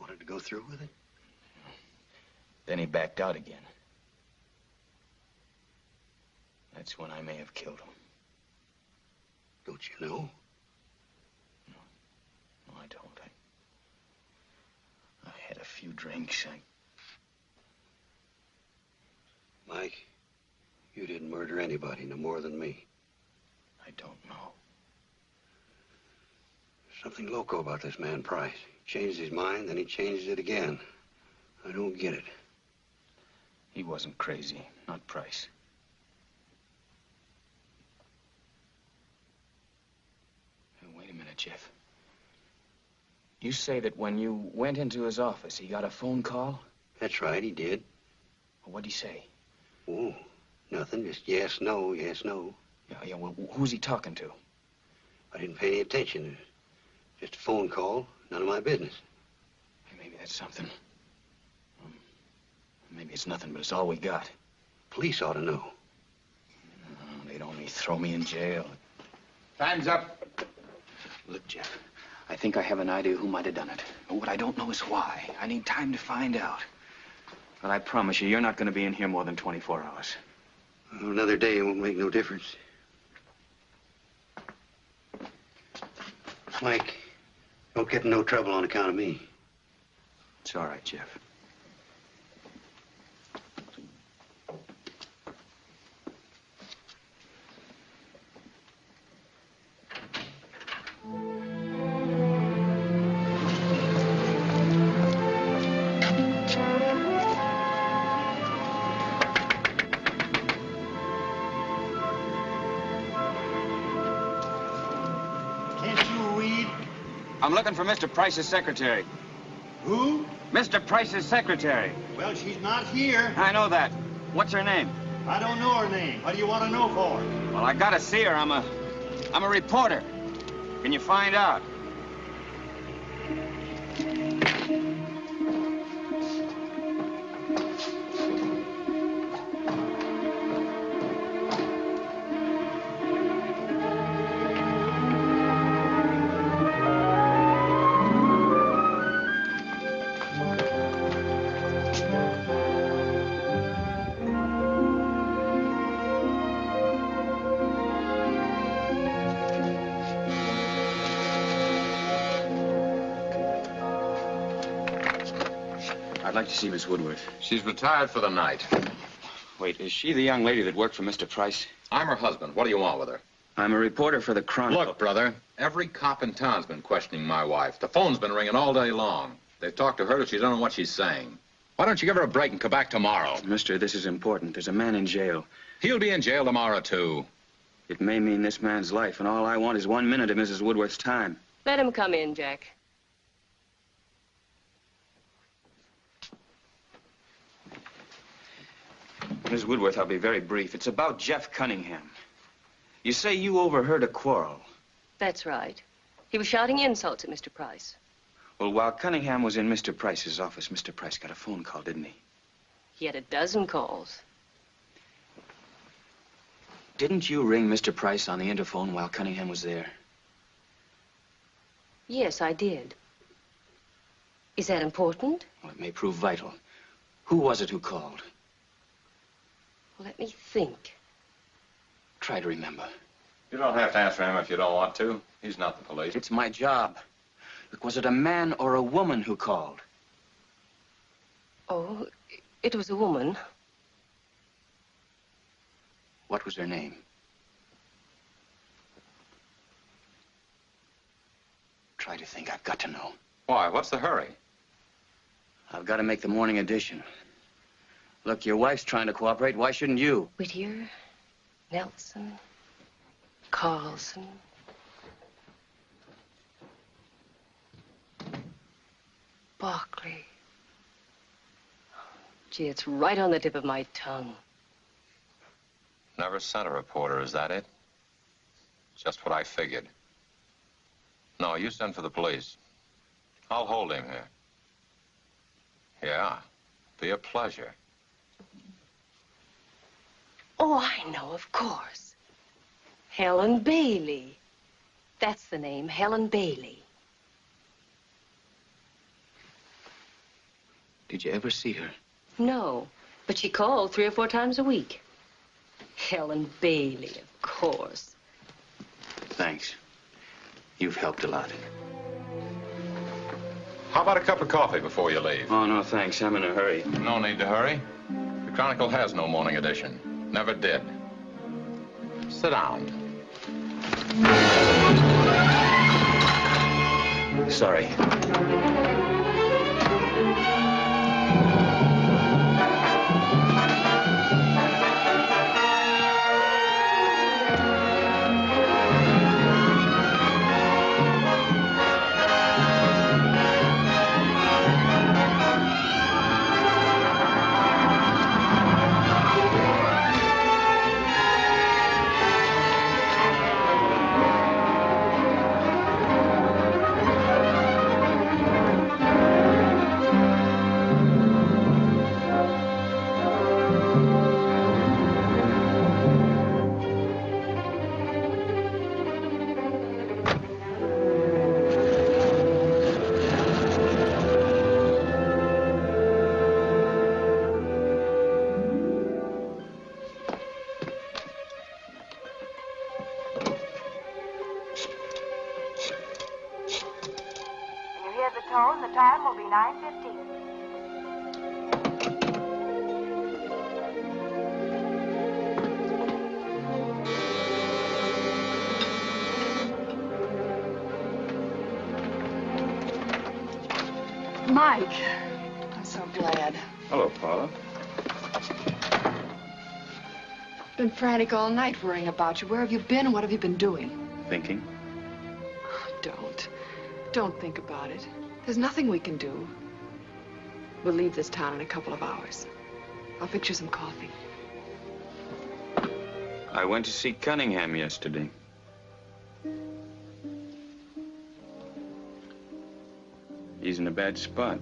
Wanted to go through with it? Then he backed out again. That's when I may have killed him. Don't you know? No, I don't. I, I had a few drinks. I... Mike, you didn't murder anybody no more than me. I don't know. Something loco about this man Price. He changed his mind, then he changes it again. I don't get it. He wasn't crazy, not Price. Hey, Wait a minute, Jeff. You say that when you went into his office, he got a phone call? That's right, he did. Well, what'd he say? Oh, nothing. Just yes, no, yes, no. Yeah, yeah, well, who's he talking to? I didn't pay any attention. Just a phone call. None of my business. Hey, maybe that's something. Um, maybe it's nothing, but it's all we got. Police ought to know. No, they'd only throw me in jail. Time's up. Look, Jeff, I think I have an idea who might have done it. But what I don't know is why. I need time to find out. But I promise you, you're not going to be in here more than 24 hours. Well, another day won't make no difference. Mike, don't get in no trouble on account of me. It's all right, Jeff. I'm looking for Mr. Price's secretary. Who? Mr. Price's secretary. Well, she's not here. I know that. What's her name? I don't know her name. What do you want to know for? Well, I gotta see her. I'm a, I'm a reporter. Can you find out? See Miss Woodworth. She's retired for the night. Wait, is she the young lady that worked for Mr. Price? I'm her husband. What do you want with her? I'm a reporter for the Chronicle. Look, brother, every cop in town's been questioning my wife. The phone's been ringing all day long. They've talked to her but she don't know what she's saying. Why don't you give her a break and come back tomorrow? Mister, this is important. There's a man in jail. He'll be in jail tomorrow, too. It may mean this man's life, and all I want is one minute of Mrs. Woodworth's time. Let him come in, Jack. Miss Woodworth, I'll be very brief. It's about Jeff Cunningham. You say you overheard a quarrel. That's right. He was shouting insults at Mr. Price. Well, while Cunningham was in Mr. Price's office, Mr. Price got a phone call, didn't he? He had a dozen calls. Didn't you ring Mr. Price on the interphone while Cunningham was there? Yes, I did. Is that important? Well, it may prove vital. Who was it who called? Let me think. Try to remember. You don't have to answer him if you don't want to. He's not the police. It's my job. Look, was it a man or a woman who called? Oh, it was a woman. What was her name? Try to think. I've got to know. Why? What's the hurry? I've got to make the morning edition. Look, your wife's trying to cooperate. Why shouldn't you? Whittier, Nelson, Carlson. Barclay. Gee, it's right on the tip of my tongue. Never sent a reporter, is that it? Just what I figured. No, you send for the police. I'll hold him here. Yeah, be a pleasure. Oh, I know, of course. Helen Bailey. That's the name, Helen Bailey. Did you ever see her? No, but she called three or four times a week. Helen Bailey, of course. Thanks. You've helped a lot. How about a cup of coffee before you leave? Oh, no, thanks. I'm in a hurry. No need to hurry. The Chronicle has no morning edition. Never did. Sit down. Sorry. I've been frantic all night worrying about you. Where have you been what have you been doing? Thinking? Don't. Don't think about it. There's nothing we can do. We'll leave this town in a couple of hours. I'll fix you some coffee. I went to see Cunningham yesterday. He's in a bad spot.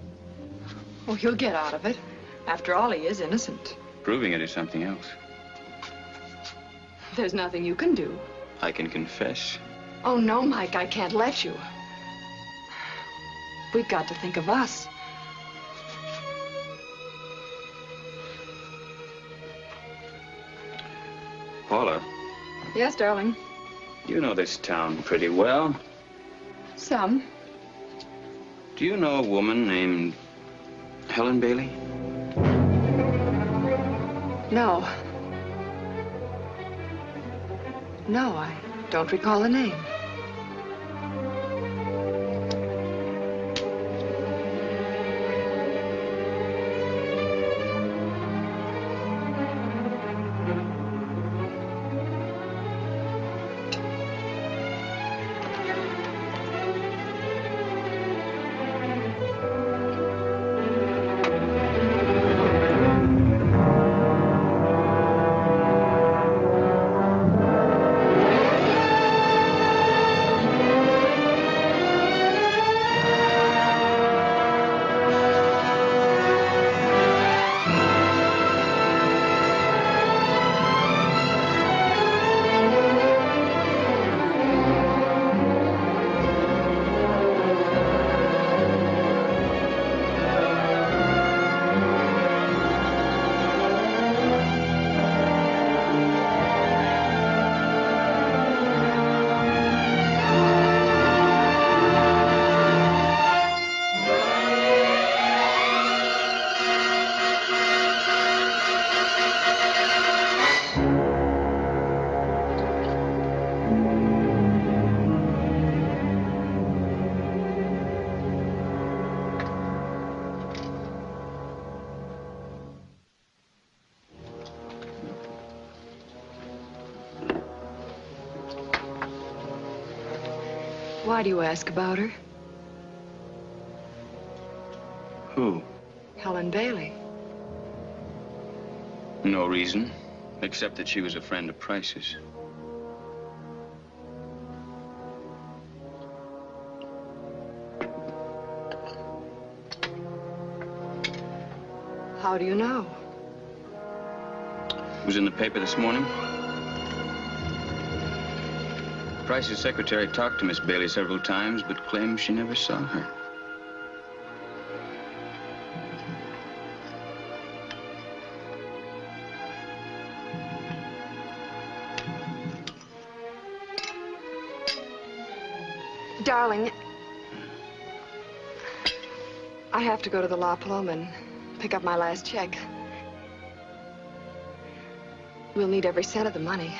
Oh, he'll get out of it. After all, he is innocent. Proving it is something else. There's nothing you can do. I can confess. Oh, no, Mike, I can't let you. We've got to think of us. Paula, Yes, darling. you know this town pretty well. Some. Do you know a woman named Helen Bailey? No. No, I don't recall the name. Why do you ask about her? Who? Helen Bailey. No reason, except that she was a friend of Price's. How do you know? It was in the paper this morning. Price's secretary talked to Miss Bailey several times, but claims she never saw her. Darling, I have to go to the La Paloma and pick up my last check. We'll need every cent of the money.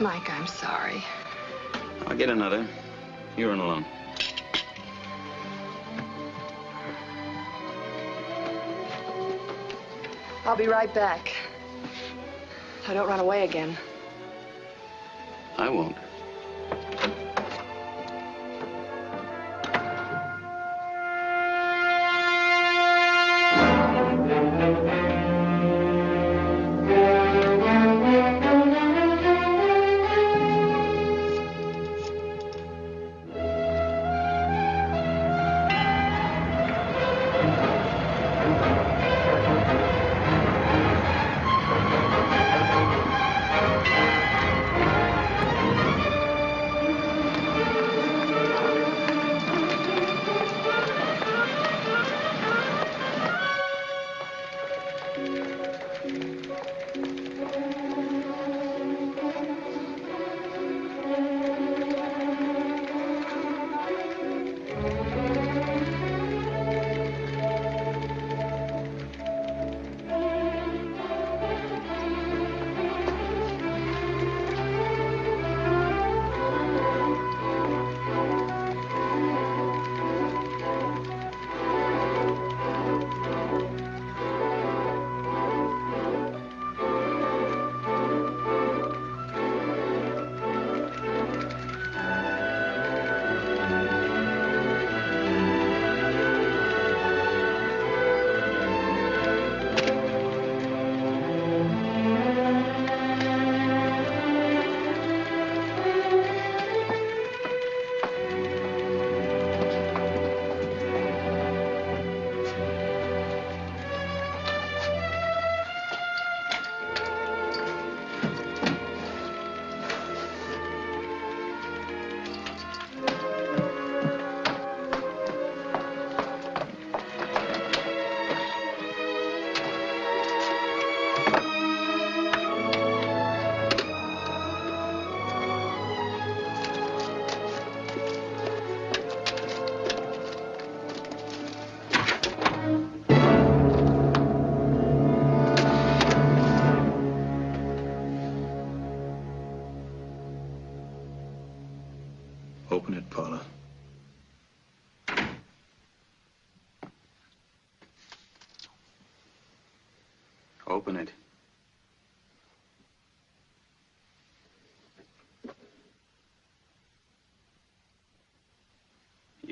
Mike, I'm sorry. I'll get another. You run along. I'll be right back. I don't run away again. I won't.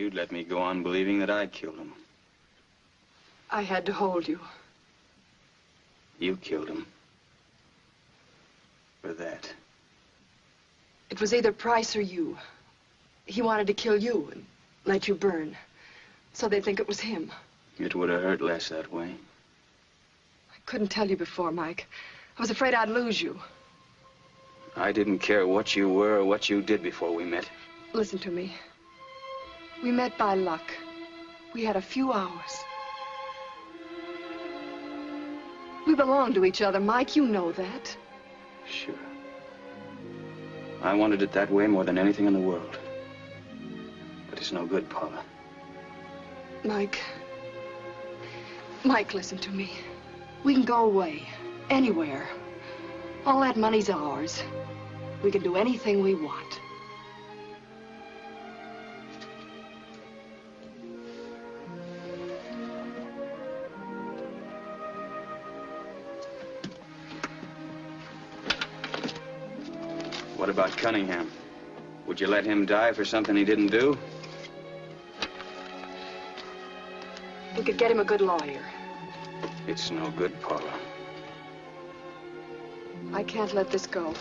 You'd let me go on believing that I killed him. I had to hold you. You killed him. For that. It was either Price or you. He wanted to kill you and let you burn. So they'd think it was him. It would have hurt less that way. I couldn't tell you before, Mike. I was afraid I'd lose you. I didn't care what you were or what you did before we met. Listen to me. We met by luck. We had a few hours. We belong to each other, Mike. You know that. Sure. I wanted it that way more than anything in the world. But it's no good, Paula. Mike. Mike, listen to me. We can go away. Anywhere. All that money's ours. We can do anything we want. Cunningham? Would you let him die for something he didn't do? We could get him a good lawyer. It's no good, Paula. I can't let this go.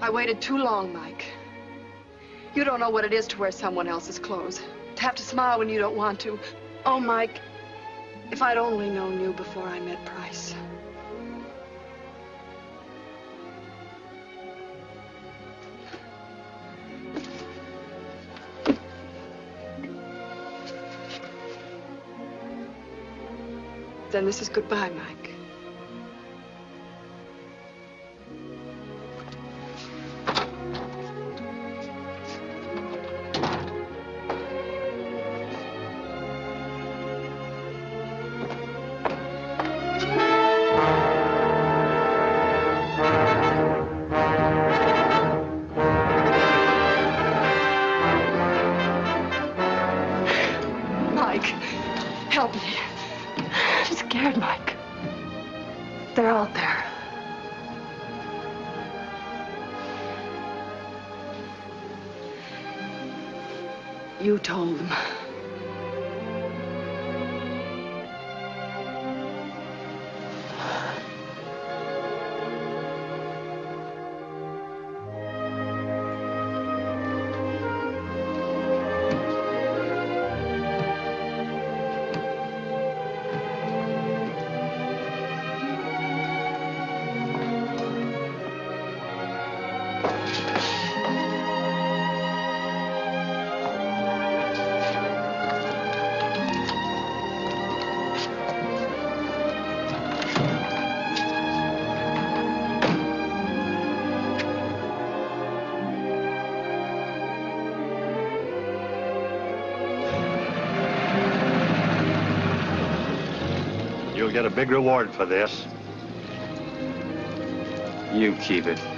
I waited too long, Mike. You don't know what it is to wear someone else's clothes. To have to smile when you don't want to. Oh, Mike, if I'd only known you before I met Price. Then this is goodbye, Mike. Big reward for this. You keep it.